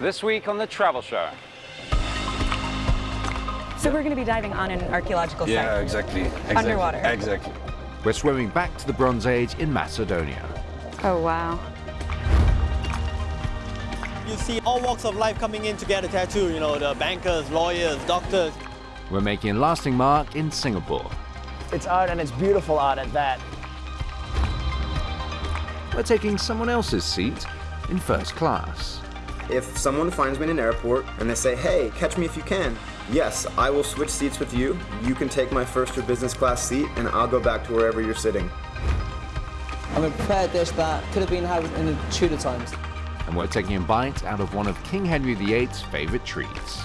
This week on The Travel Show. So we're going to be diving on an archaeological site. Yeah, exactly. exactly. Underwater. Exactly. We're swimming back to the Bronze Age in Macedonia. Oh, wow. You see all walks of life coming in to get a tattoo, you know, the bankers, lawyers, doctors. We're making a lasting mark in Singapore. It's art and it's beautiful art at that. We're taking someone else's seat in first class. If someone finds me in an airport and they say, hey, catch me if you can, yes, I will switch seats with you. You can take my first or business class seat and I'll go back to wherever you're sitting. I'm a prepared dish that could have been had in the Tudor times. And we're taking a bite out of one of King Henry VIII's favorite treats.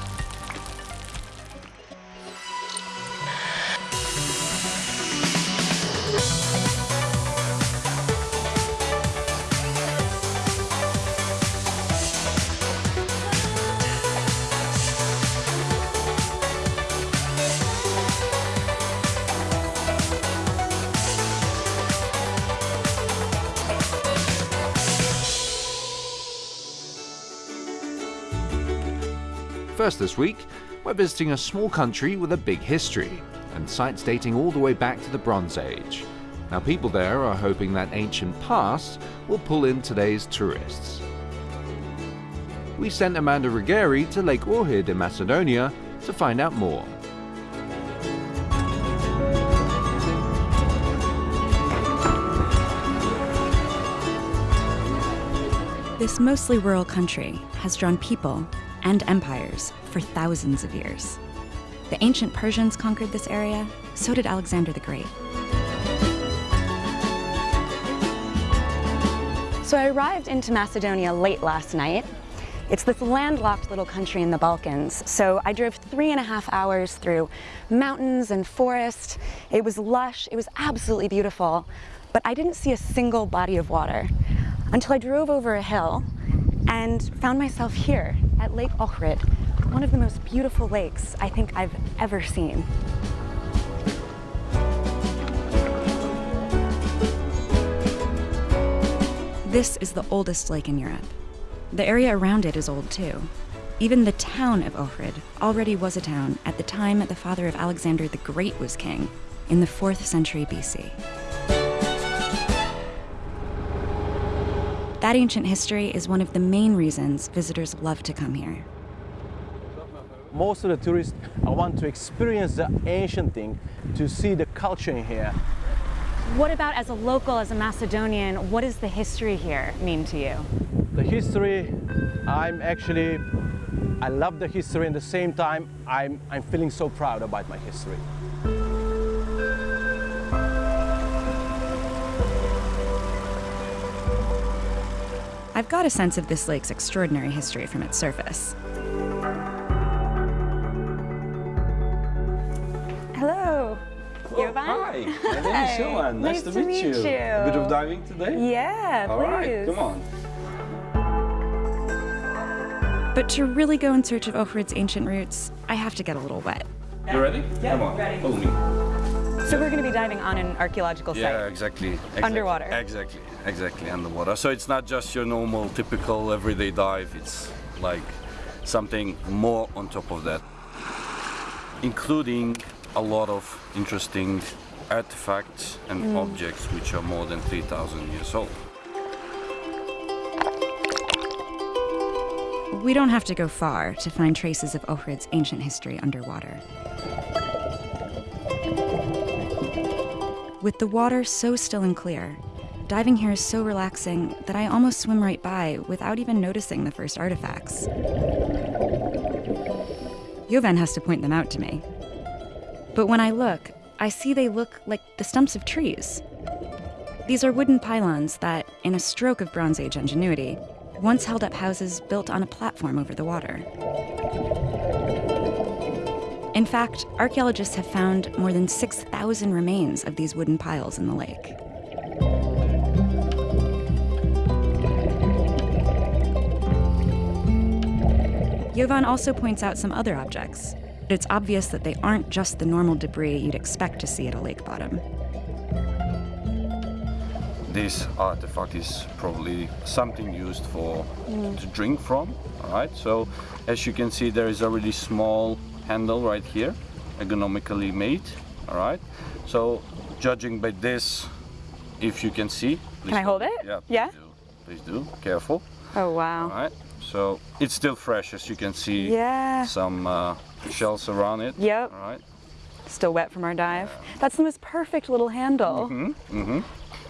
First this week, we're visiting a small country with a big history and sites dating all the way back to the Bronze Age. Now people there are hoping that ancient past will pull in today's tourists. We sent Amanda Ruggieri to Lake Ohrid in Macedonia to find out more. This mostly rural country has drawn people and empires for thousands of years. The ancient Persians conquered this area, so did Alexander the Great. So I arrived into Macedonia late last night. It's this landlocked little country in the Balkans. So I drove three and a half hours through mountains and forest. It was lush, it was absolutely beautiful, but I didn't see a single body of water until I drove over a hill and found myself here at Lake Ohrid, one of the most beautiful lakes I think I've ever seen. This is the oldest lake in Europe. The area around it is old too. Even the town of Ohrid already was a town at the time the father of Alexander the Great was king, in the 4th century BC. That ancient history is one of the main reasons visitors love to come here. Most of the tourists uh, want to experience the ancient thing, to see the culture in here. What about as a local, as a Macedonian, what does the history here mean to you? The history, I'm actually, I love the history and at the same time, I'm, I'm feeling so proud about my history. I've got a sense of this lake's extraordinary history from its surface. Hello. Oh, hi, my name is Jovan. Nice, Nice to, to meet, meet you. you. A bit of diving today? Yeah, All right, please. come on. But to really go in search of Ohrid's ancient roots, I have to get a little wet. You ready? come on, follow me. So we're going to be diving on an archaeological Yeah, site. exactly, exactly. Underwater. Exactly, exactly, underwater. So it's not just your normal, typical, everyday dive. It's like something more on top of that, including a lot of interesting artifacts and Mm. objects which are more than 3,000 years old. We don't have to go far to find traces of Ohrid's ancient history underwater. With the water so still and clear, diving here is so relaxing that I almost swim right by without even noticing the first artifacts. Jovan has to point them out to me. But when I look, I see they look like the stumps of trees. These are wooden pylons that, in a stroke of Bronze Age ingenuity, once held up houses built on a platform over the water. In fact, archaeologists have found more than 6,000 remains of these wooden piles in the lake. Jovan also points out some other objects, but it's obvious that they aren't just the normal debris you'd expect to see at a lake bottom. this artifact is probably something used for mm. to drink from. All right. So as you can see, there is a really small handle right here, ergonomically made. All right. So judging by this, if you can see. please I hold it? Yeah. Please Yeah? Do. Please do. Careful. Oh, wow. All right, So it's still fresh, as you can see. Yeah. Some uh, shells around it. Yep. All right. Still wet from our dive. That's the most perfect little handle. Mm-hmm, Mm-hmm.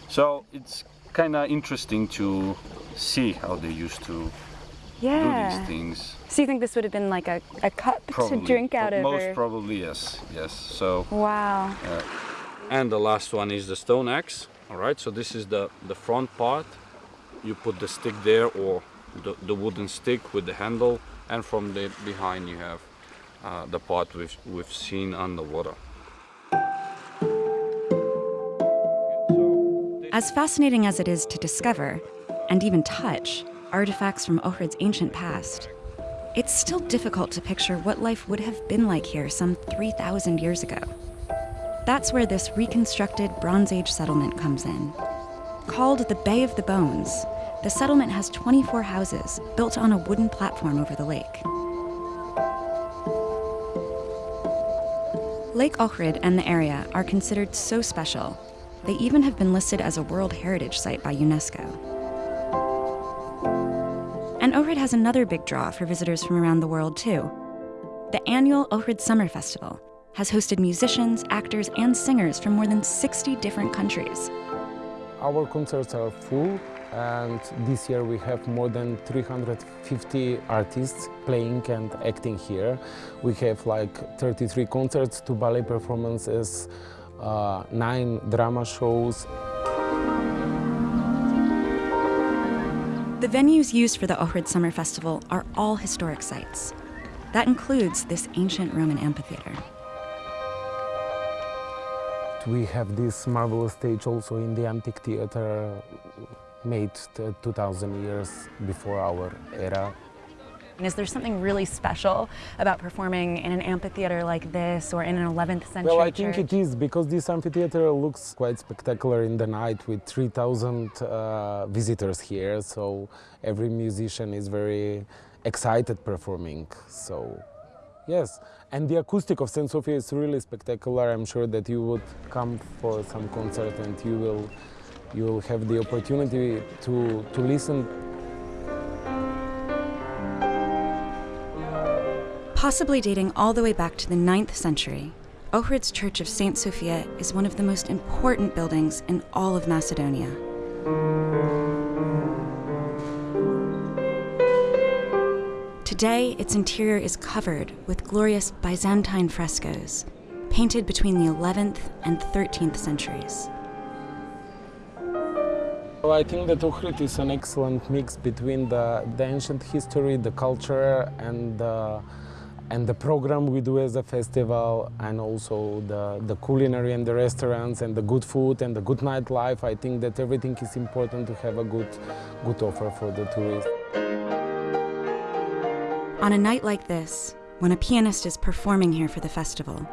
So it's kind of interesting to see how they used to do these things. So you think this would have been like a, a cup Probably. to drink out of? Most probably, yes. Yes. So, Wow. and the last one is the stone axe. All right. So this is the the front part. You put the stick there, or the, the wooden stick with the handle, and from the behind you have uh, the part we've we've seen underwater. As fascinating as it is to discover, and even touch, artifacts from Ohrid's ancient past, it's still difficult to picture what life would have been like here some 3,000 years ago. That's where this reconstructed Bronze Age settlement comes in. Called the Bay of the Bones, the settlement has 24 houses built on a wooden platform over the lake. Lake Ohrid and the area are considered so special, they even have been listed as a World Heritage Site by UNESCO. And Ohrid has another big draw for visitors from around the world, too. The annual Ohrid Summer Festival has hosted musicians, actors, and singers from more than 60 different countries. Our concerts are full and this year we have more than 350 artists playing and acting here. We have like 33 concerts, two ballet performances, uh, nine drama shows. The venues used for the Ohrid Summer Festival are all historic sites. That includes this ancient Roman amphitheater. We have this marvelous stage also in the antique theater made uh, 2000 years before our era. And is there something really special about performing in an amphitheater like this or in an 11th century Well, I church? think it is because this amphitheater looks quite spectacular in the night with 3,000 uh, visitors here. So every musician is very excited performing. So yes, and the acoustic of St. Sophia is really spectacular. I'm sure that you would come for some concert and you will you will have the opportunity to to listen Possibly dating all the way back to the 9th century, Ohrid's Church of St. Sophia is one of the most important buildings in all of Macedonia. Today, its interior is covered with glorious Byzantine frescoes, painted between the 11th and 13th centuries. Well, I think that Ohrid is an excellent mix between the, the ancient history, the culture, and the, and the program we do as a festival, and also the, the culinary and the restaurants, and the good food and the good nightlife. I think that everything is important to have a good, good offer for the tourists. On a night like this, when a pianist is performing here for the festival,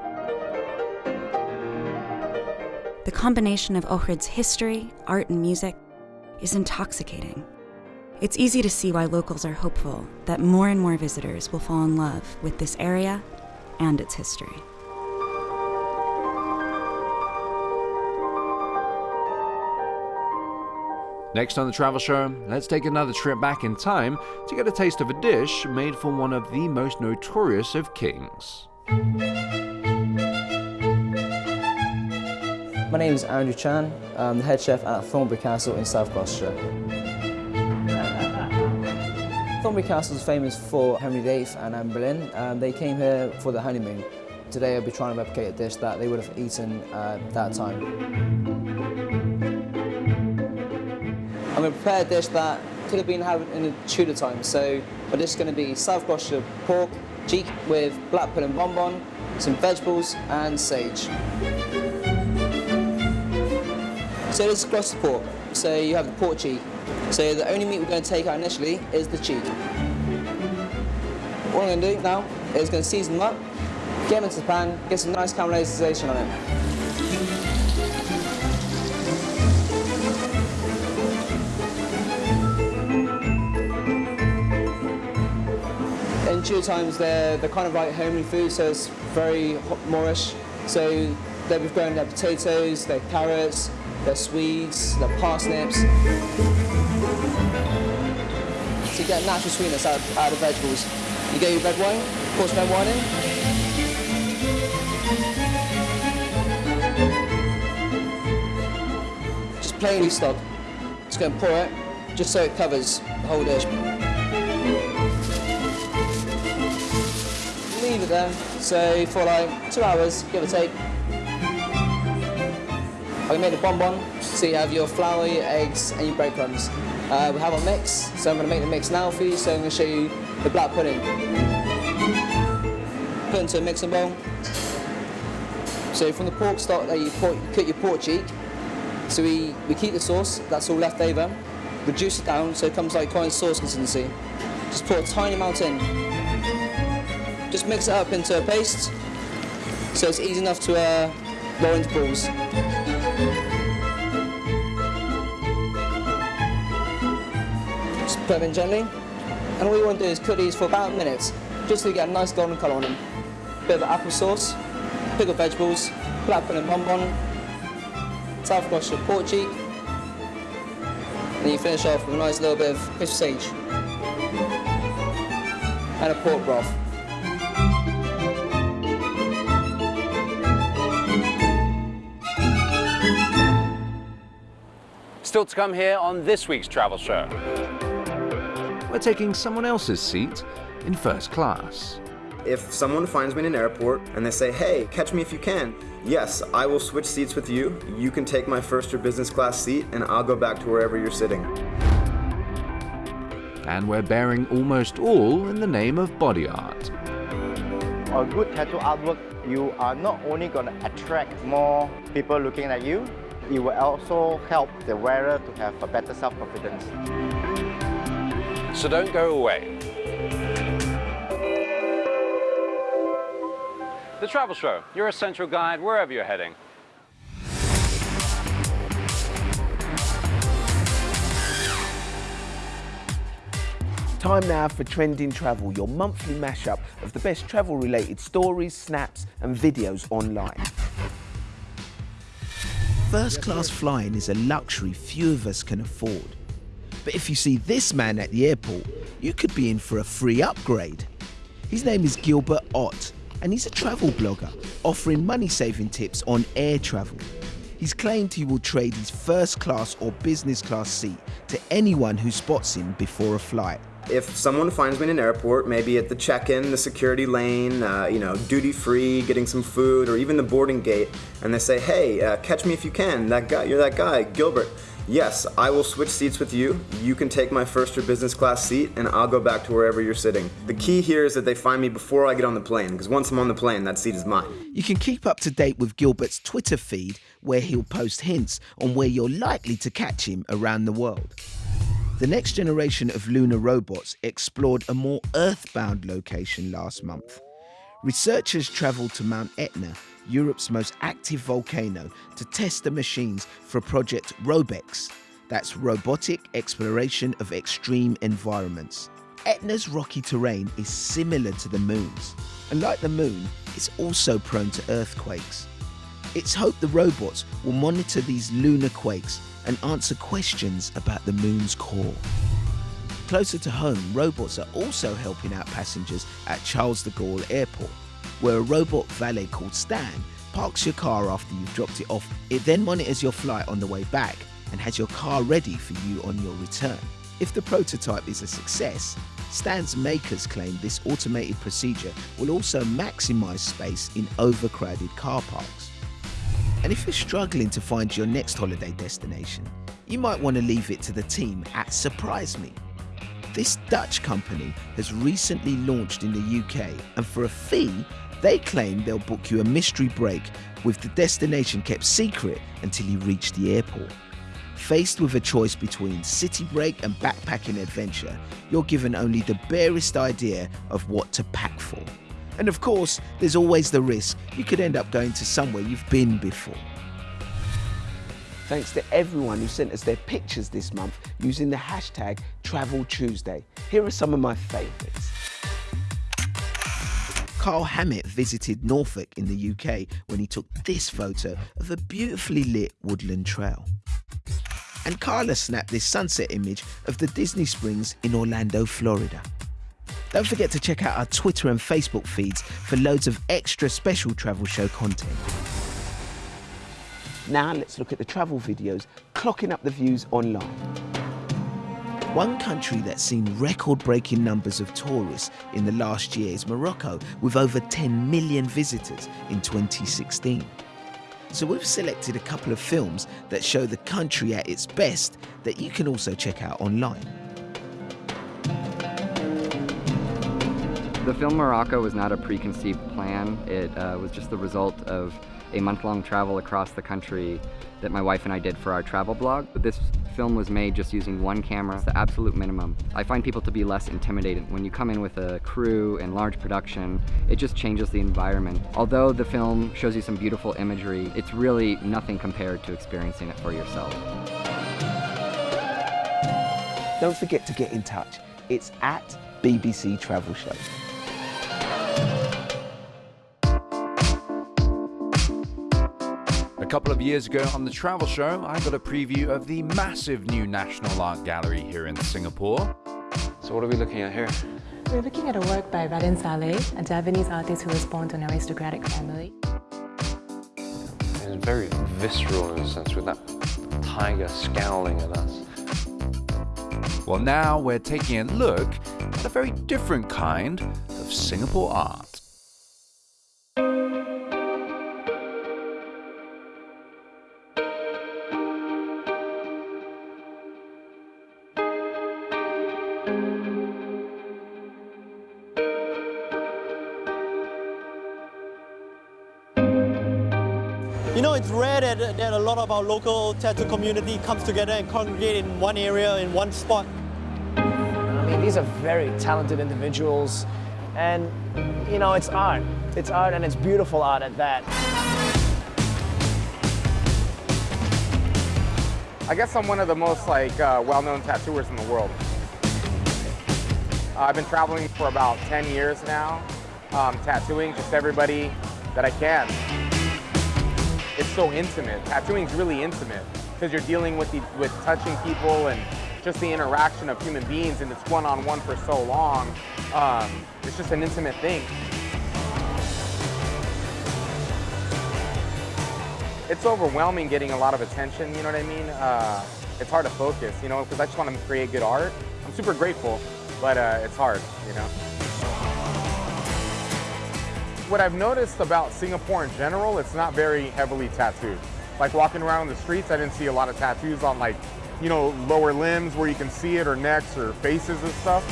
the combination of Ohrid's history, art, and music is intoxicating. It's easy to see why locals are hopeful that more and more visitors will fall in love with this area and its history. Next on the travel show, let's take another trip back in time to get a taste of a dish made for one of the most notorious of kings. My name is Andrew Chan. I'm the head chef at Thornbury Castle in South Gloucestershire. Thornbury Castle is famous for Henry VIII and Anne Boleyn. Um, they came here for the honeymoon. Today I'll be trying to replicate a dish that they would have eaten uh, that time. I'm going to prepare a dish that could have been had in the Tudor time. So my dish is going to be South Gloucestershire pork, cheek with black pudding bonbon, some vegetables and sage. So this is Gloucester pork. So you have the pork cheek. So the only meat we're going to take out initially is the cheek. What I'm going to do now is going to season them up, get them into the pan, get some nice caramelization on it. in two times, they're, they're kind of like homely food, so it's very Moorish. So they've grown their potatoes, their carrots, their swedes, their parsnips. To get natural sweetness out, out of vegetables, you get your red wine, pour some red wine in. Just plain stock. Just go and pour it, just so it covers the whole dish. Leave it there, so for like two hours, give or take. I made a bonbon, so you have your flour, your eggs, and your breadcrumbs. Uh, we have our mix, so I'm going to make the mix now for you, so I'm going to show you the black pudding. Put into a mixing bowl. So from the pork stock that you, put, you cut your pork cheek, so we, we keep the sauce, that's all left over, reduce it down so it comes like quite a sauce consistency. Just put a tiny amount in. Just mix it up into a paste, so it's easy enough to uh, roll into balls. Just put them in gently, and all you want to do is cook these for about a minute, just to get a nice golden colour on them. Bit of apple sauce, pickled vegetables, black pudding bonbon, South Gloucestershire pork cheek, and you finish off with a nice little bit of crisp sage and a pork broth. Still to come here on this week's travel show. We're taking someone else's seat in first class. If someone finds me in an airport and they say, hey, catch me if you can, yes, I will switch seats with you. You can take my first or business class seat and I'll go back to wherever you're sitting. And we're bearing almost all in the name of body art. A good tattoo artwork, you are not only going to attract more people looking at you, it will also help the wearer to have a better self-confidence. So don't go away. The Travel Show, your essential guide wherever you're heading. Time now for Trending Travel, your monthly mashup of the best travel-related stories, snaps and videos online. First class flying is a luxury few of us can afford. But if you see this man at the airport, you could be in for a free upgrade. His name is Gilbert Ott, and he's a travel blogger offering money saving tips on air travel. He's claimed he will trade his first class or business class seat to anyone who spots him before a flight. If someone finds me in an airport, maybe at the check-in, the security lane, uh, you know, duty-free, getting some food, or even the boarding gate, and they say, hey, uh, catch me if you can, that guy, you're that guy, Gilbert. Yes, I will switch seats with you. You can take my first or business class seat and I'll go back to wherever you're sitting. The key here is that they find me before I get on the plane, because once I'm on the plane, that seat is mine. You can keep up to date with Gilbert's Twitter feed, where he'll post hints on where you're likely to catch him around the world. The next generation of lunar robots explored a more earthbound location last month. Researchers travelled to Mount Etna, Europe's most active volcano, to test the machines for Project ROBEX. That's Robotic Exploration of Extreme Environments. Etna's rocky terrain is similar to the moon's, and like the moon, it's also prone to earthquakes. It's hoped the robots will monitor these lunar quakes and answer questions about the moon's core. Closer to home, robots are also helping out passengers at Charles de Gaulle Airport, where a robot valet called Stan parks your car after you've dropped it off. It then monitors your flight on the way back and has your car ready for you on your return. If the prototype is a success, Stan's makers claim this automated procedure will also maximise space in overcrowded car parks. And if you're struggling to find your next holiday destination, you might want to leave it to the team at Surprise Me. This Dutch company has recently launched in the UK, and for a fee, they claim they'll book you a mystery break with the destination kept secret until you reach the airport. Faced with a choice between city break and backpacking adventure, you're given only the barest idea of what to pack for. And of course, there's always the risk you could end up going to somewhere you've been before. Thanks to everyone who sent us their pictures this month using the hashtag Travel Tuesday. Here are some of my favourites. Carl Hammett visited Norfolk in the UK when he took this photo of a beautifully lit woodland trail. And Carla snapped this sunset image of the Disney Springs in Orlando, Florida. Don't forget to check out our Twitter and Facebook feeds for loads of extra special travel show content. Now let's look at the travel videos clocking up the views online. One country that's seen record-breaking numbers of tourists in the last year is Morocco, with over 10 million visitors in 2016. So we've selected a couple of films that show the country at its best that you can also check out online. The film Morocco was not a preconceived plan. It uh, was just the result of a month-long travel across the country that my wife and I did for our travel blog. This film was made just using one camera, it's the absolute minimum. I find people to be less intimidated. When you come in with a crew and large production, it just changes the environment. Although the film shows you some beautiful imagery, it's really nothing compared to experiencing it for yourself. Don't forget to get in touch. It's at BBC Travel Show. Couple of years ago on the travel show, I got a preview of the massive new National Art Gallery here in Singapore. So what are we looking at here? We're looking at a work by Raden Saleh, a Javanese artist who was born to an aristocratic family. It's very visceral in a sense with that tiger scowling at us. Well, now we're taking a look at a very different kind of Singapore art. Lot of our local tattoo community comes together and congregate in one area, in one spot. I mean, these are very talented individuals, and you know, it's art. It's art, and it's beautiful art at that. I guess I'm one of the most like uh, well-known tattooers in the world. Uh, I've been traveling for about 10 years now, um, tattooing just everybody that I can. It's so intimate. Tattooing is really intimate because you're dealing with the, with touching people and just the interaction of human beings, and it's one-on-one for so long. Um, it's just an intimate thing. It's overwhelming getting a lot of attention, you know what I mean? Uh, it's hard to focus, you know, because I just want to create good art. I'm super grateful, but uh, it's hard, you know. What I've noticed about Singapore in general, it's not very heavily tattooed. Like walking around the streets, I didn't see a lot of tattoos on like, you know, lower limbs where you can see it or necks or faces and stuff.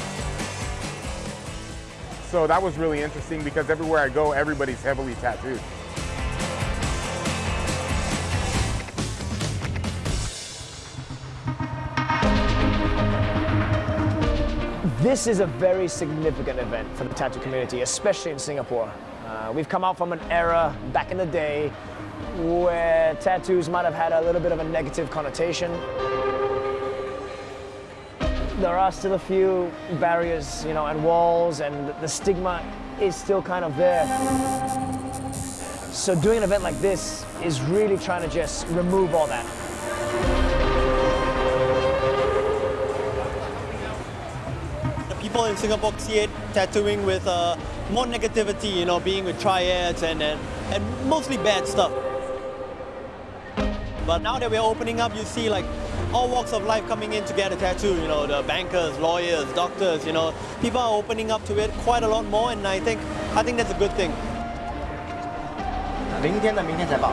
So that was really interesting because everywhere I go, everybody's heavily tattooed. This is a very significant event for the tattoo community, especially in Singapore. Uh, we've come out from an era back in the day where tattoos might have had a little bit of a negative connotation. There are still a few barriers, you know, and walls, and the stigma is still kind of there. So doing an event like this is really trying to just remove all that. The people in Singapore see it tattooing with uh, more negativity, you know, being with triads and, and, and mostly bad stuff. But now that we're opening up, you see like all walks of life coming in to get a tattoo, you know, the bankers, lawyers, doctors, you know, people are opening up to it quite a lot more and I think, I think that's a good thing. 明天的明天才报。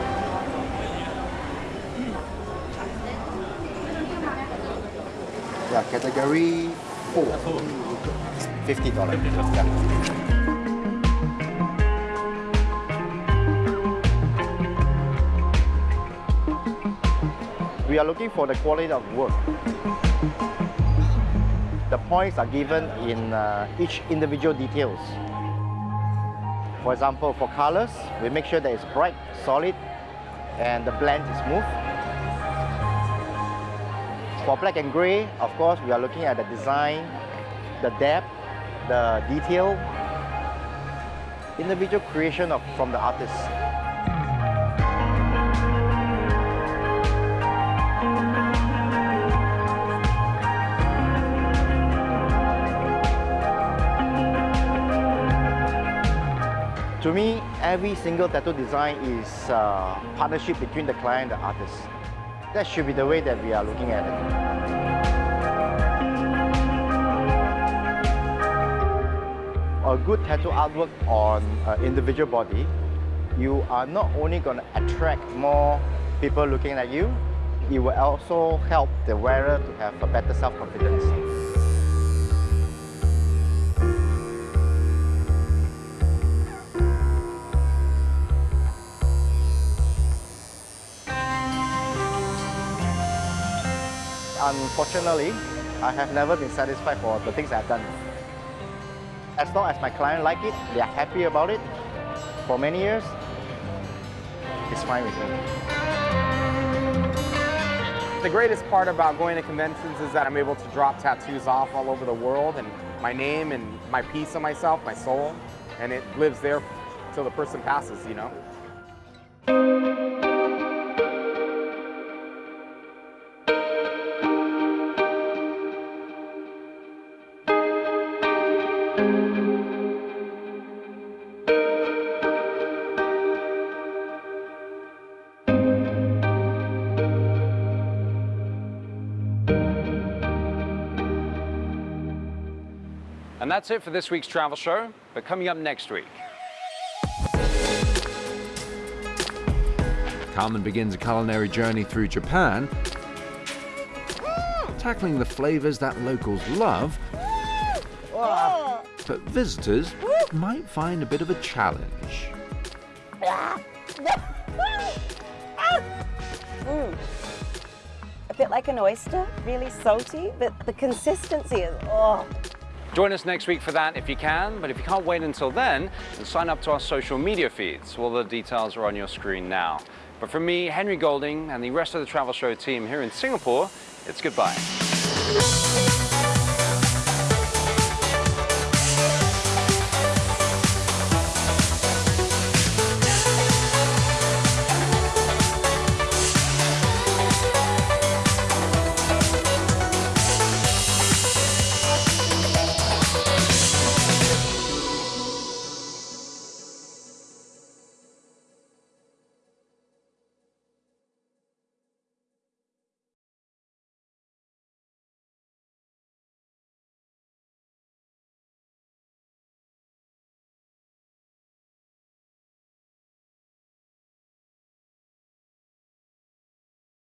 Yeah, category four. Fifty dollars. We are looking for the quality of work. The points are given in uh, each individual details. For example, for colors, we make sure that it's bright, solid, and the blend is smooth. For black and gray, of course, we are looking at the design, the depth, the detail. individual creation of, from the artist. To me, every single tattoo design is a partnership between the client and the artist. That should be the way that we are looking at it. A good tattoo artwork on an individual body, you are not only going to attract more people looking at you, it will also help the wearer to have a better self-confidence. Unfortunately, I have never been satisfied for the things I've done. As long as my client like it, they are happy about it, for many years, it's fine with me. The greatest part about going to conventions is that I'm able to drop tattoos off all over the world and my name and my piece of myself, my soul, and it lives there till the person passes, you know? And that's it for this week's travel show. But coming up next week, Carmen begins a culinary journey through Japan, tackling the flavors that locals love, but visitors might find a bit of a challenge. Mm. A bit like an oyster, really salty, but the consistency is, oh. Join us next week for that if you can, but if you can't wait until then, then sign up to our social media feeds. All the details are on your screen now. But from me, Henry Golding, and the rest of the Travel Show team here in Singapore, it's goodbye.